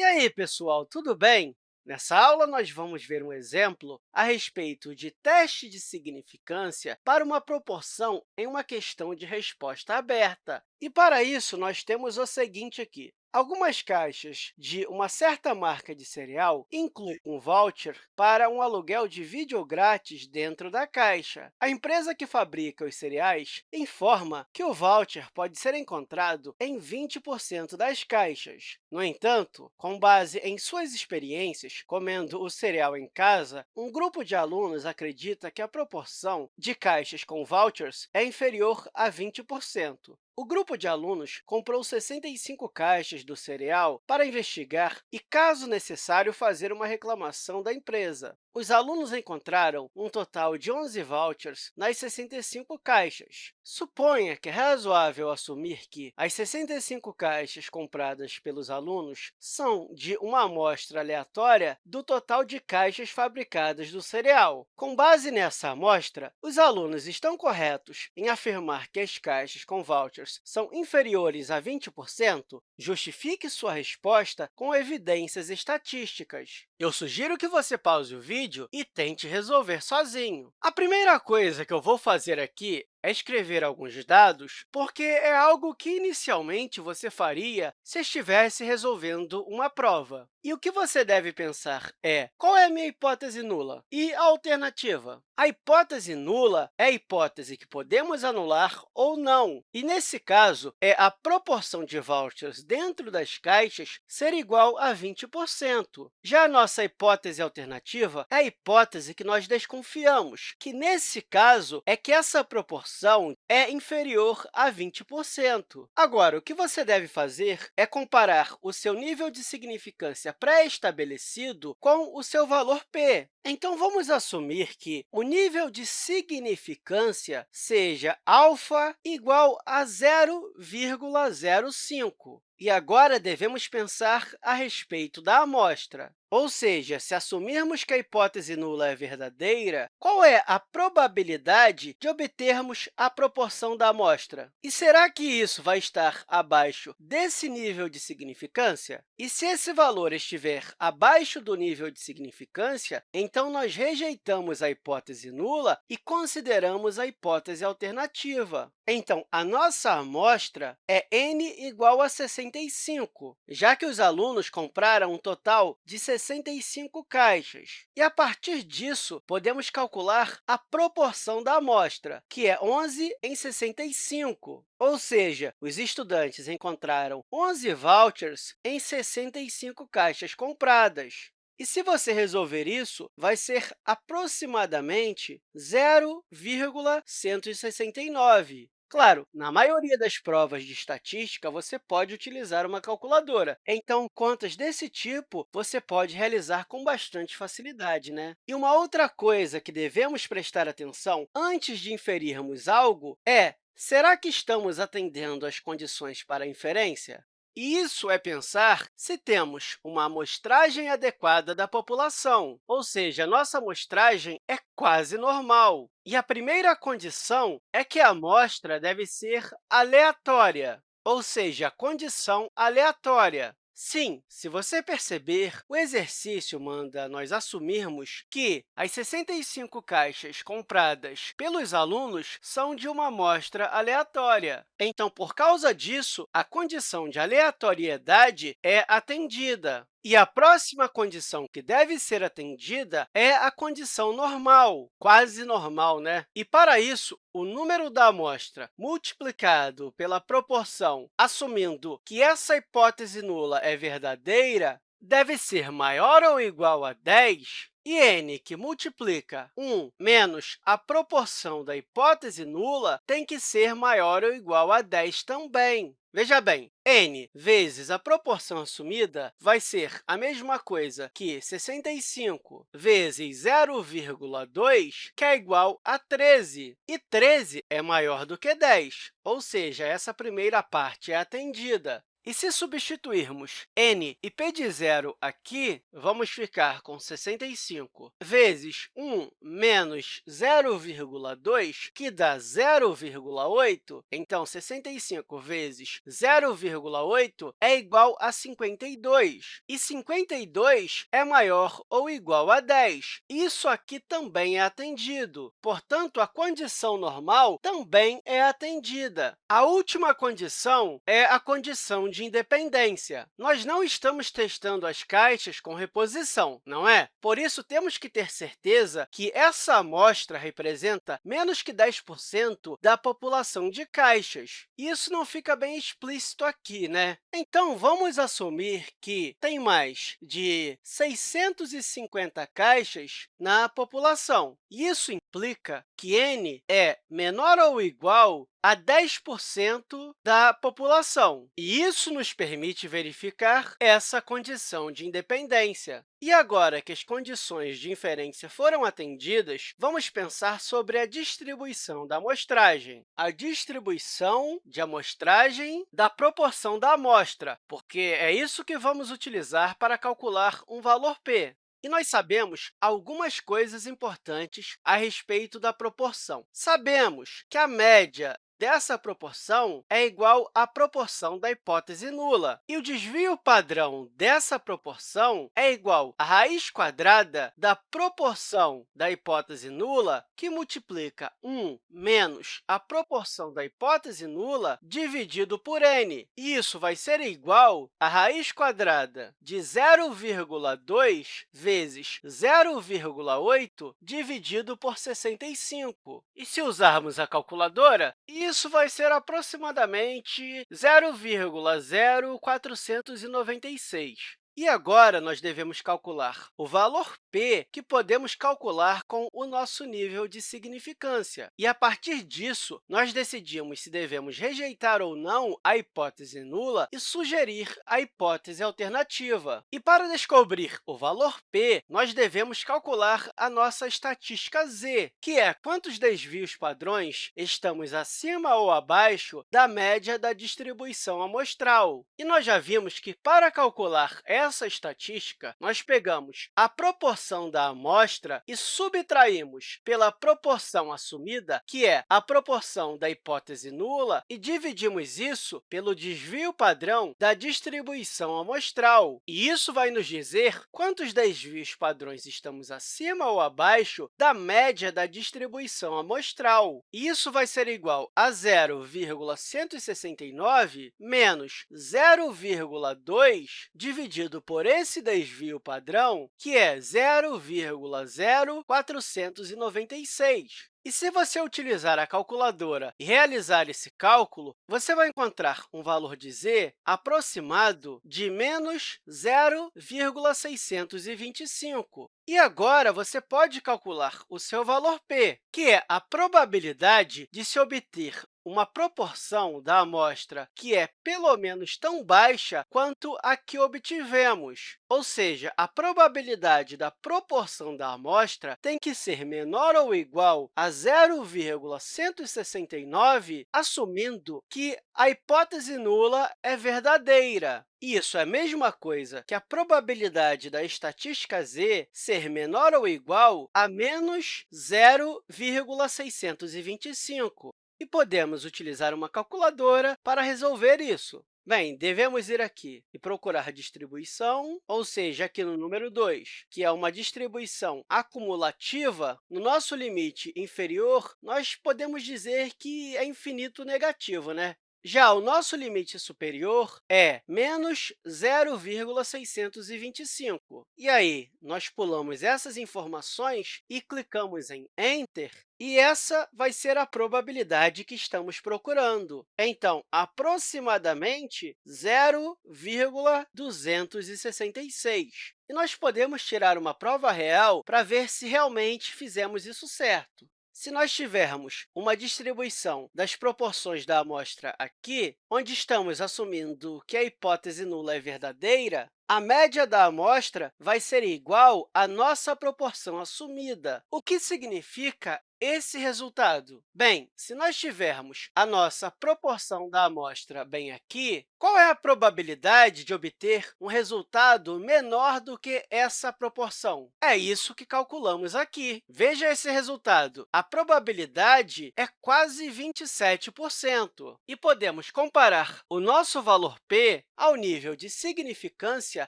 E aí, pessoal, tudo bem? Nessa aula, nós vamos ver um exemplo a respeito de teste de significância para uma proporção em uma questão de resposta aberta. E, para isso, nós temos o seguinte aqui. Algumas caixas de uma certa marca de cereal incluem um voucher para um aluguel de vídeo grátis dentro da caixa. A empresa que fabrica os cereais informa que o voucher pode ser encontrado em 20% das caixas. No entanto, com base em suas experiências comendo o cereal em casa, um grupo de alunos acredita que a proporção de caixas com vouchers é inferior a 20%. O grupo de alunos comprou 65 caixas do cereal para investigar e, caso necessário, fazer uma reclamação da empresa. Os alunos encontraram um total de 11 vouchers nas 65 caixas. Suponha que é razoável assumir que as 65 caixas compradas pelos alunos são de uma amostra aleatória do total de caixas fabricadas do cereal. Com base nessa amostra, os alunos estão corretos em afirmar que as caixas com vouchers são inferiores a 20%? Justifique sua resposta com evidências estatísticas. Eu sugiro que você pause o vídeo e tente resolver sozinho. A primeira coisa que eu vou fazer aqui é escrever alguns dados, porque é algo que inicialmente você faria se estivesse resolvendo uma prova. E o que você deve pensar é, qual é a minha hipótese nula? E a alternativa? A hipótese nula é a hipótese que podemos anular ou não. E, nesse caso, é a proporção de vouchers dentro das caixas ser igual a 20%. Já a nossa hipótese alternativa é a hipótese que nós desconfiamos, que, nesse caso, é que essa proporção é inferior a 20%. Agora, o que você deve fazer é comparar o seu nível de significância pré-estabelecido com o seu valor p. Então, vamos assumir que o nível de significância seja alfa igual a 0,05. E agora devemos pensar a respeito da amostra. Ou seja, se assumirmos que a hipótese nula é verdadeira, qual é a probabilidade de obtermos a proporção da amostra? E será que isso vai estar abaixo desse nível de significância? E se esse valor estiver abaixo do nível de significância, então nós rejeitamos a hipótese nula e consideramos a hipótese alternativa. Então, a nossa amostra é n igual a 65, já que os alunos compraram um total de 65 caixas. E, a partir disso, podemos calcular a proporção da amostra, que é 11 em 65. Ou seja, os estudantes encontraram 11 vouchers em 65 caixas compradas. E se você resolver isso, vai ser aproximadamente 0,169. Claro, na maioria das provas de estatística, você pode utilizar uma calculadora. Então, contas desse tipo você pode realizar com bastante facilidade. Né? E uma outra coisa que devemos prestar atenção antes de inferirmos algo é Será que estamos atendendo às condições para inferência? Isso é pensar se temos uma amostragem adequada da população, ou seja, nossa amostragem é quase normal. E a primeira condição é que a amostra deve ser aleatória, ou seja, condição aleatória. Sim, se você perceber, o exercício manda nós assumirmos que as 65 caixas compradas pelos alunos são de uma amostra aleatória. Então, por causa disso, a condição de aleatoriedade é atendida. E a próxima condição que deve ser atendida é a condição normal, quase normal, né? E, para isso, o número da amostra multiplicado pela proporção, assumindo que essa hipótese nula é verdadeira, deve ser maior ou igual a 10, e n, que multiplica 1 menos a proporção da hipótese nula, tem que ser maior ou igual a 10 também. Veja bem, n vezes a proporção assumida vai ser a mesma coisa que 65 vezes 0,2, que é igual a 13. E 13 é maior do que 10, ou seja, essa primeira parte é atendida. E se substituirmos n e p de zero aqui, vamos ficar com 65 vezes 1 menos 0,2, que dá 0,8. Então, 65 vezes 0,8 é igual a 52. E 52 é maior ou igual a 10. Isso aqui também é atendido. Portanto, a condição normal também é atendida. A última condição é a condição de independência. Nós não estamos testando as caixas com reposição, não é? Por isso, temos que ter certeza que essa amostra representa menos que 10% da população de caixas. Isso não fica bem explícito aqui, né? Então, vamos assumir que tem mais de 650 caixas na população. Isso implica que n é menor ou igual a 10% da população. E isso nos permite verificar essa condição de independência. E agora que as condições de inferência foram atendidas, vamos pensar sobre a distribuição da amostragem. A distribuição de amostragem da proporção da amostra, porque é isso que vamos utilizar para calcular um valor p. E nós sabemos algumas coisas importantes a respeito da proporção. Sabemos que a média dessa proporção é igual à proporção da hipótese nula. E o desvio padrão dessa proporção é igual à raiz quadrada da proporção da hipótese nula, que multiplica 1 menos a proporção da hipótese nula dividido por n. E isso vai ser igual à raiz quadrada de 0,2 vezes 0,8 dividido por 65. E se usarmos a calculadora, isso vai ser aproximadamente 0,0496. E agora, nós devemos calcular o valor p, que podemos calcular com o nosso nível de significância. E, a partir disso, nós decidimos se devemos rejeitar ou não a hipótese nula e sugerir a hipótese alternativa. E, para descobrir o valor p, nós devemos calcular a nossa estatística z, que é quantos desvios padrões estamos acima ou abaixo da média da distribuição amostral. E nós já vimos que, para calcular essa estatística, nós pegamos a proporção da amostra e subtraímos pela proporção assumida, que é a proporção da hipótese nula, e dividimos isso pelo desvio padrão da distribuição amostral. E isso vai nos dizer quantos desvios padrões estamos acima ou abaixo da média da distribuição amostral. E isso vai ser igual a 0,169 menos 0,2 dividido por esse desvio padrão, que é 0,0496. E se você utilizar a calculadora e realizar esse cálculo, você vai encontrar um valor de z aproximado de menos 0,625. E agora, você pode calcular o seu valor p, que é a probabilidade de se obter uma proporção da amostra que é pelo menos tão baixa quanto a que obtivemos. Ou seja, a probabilidade da proporção da amostra tem que ser menor ou igual a 0,169, assumindo que a hipótese nula é verdadeira. Isso é a mesma coisa que a probabilidade da estatística z ser menor ou igual a menos 0,625. E podemos utilizar uma calculadora para resolver isso. Bem, devemos ir aqui e procurar distribuição, ou seja, aqui no número 2, que é uma distribuição acumulativa, no nosso limite inferior, nós podemos dizer que é infinito negativo, né? Já o nosso limite superior é menos 0,625. E aí, nós pulamos essas informações e clicamos em Enter, e essa vai ser a probabilidade que estamos procurando. Então, aproximadamente 0,266. E nós podemos tirar uma prova real para ver se realmente fizemos isso certo. Se nós tivermos uma distribuição das proporções da amostra aqui, onde estamos assumindo que a hipótese nula é verdadeira, a média da amostra vai ser igual à nossa proporção assumida, o que significa esse resultado? Bem, se nós tivermos a nossa proporção da amostra bem aqui, qual é a probabilidade de obter um resultado menor do que essa proporção? É isso que calculamos aqui. Veja esse resultado. A probabilidade é quase 27%. E podemos comparar o nosso valor p ao nível de significância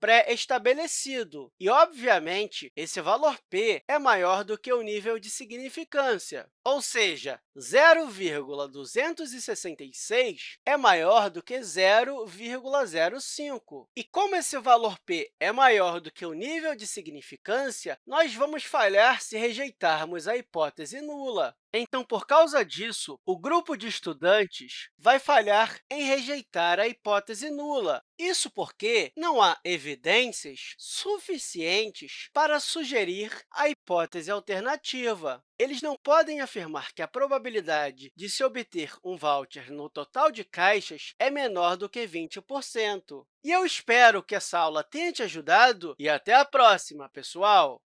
pré-estabelecido. E, obviamente, esse valor p é maior do que o nível de significância, ou seja, 0,266 é maior do que 0,05. E como esse valor p é maior do que o nível de significância, nós vamos falhar se rejeitarmos a hipótese nula. Então, por causa disso, o grupo de estudantes vai falhar em rejeitar a hipótese nula. Isso porque não há evidências suficientes para sugerir a hipótese alternativa. Eles não podem afirmar que a probabilidade de se obter um voucher no total de caixas é menor do que 20%. E eu espero que essa aula tenha te ajudado e até a próxima, pessoal!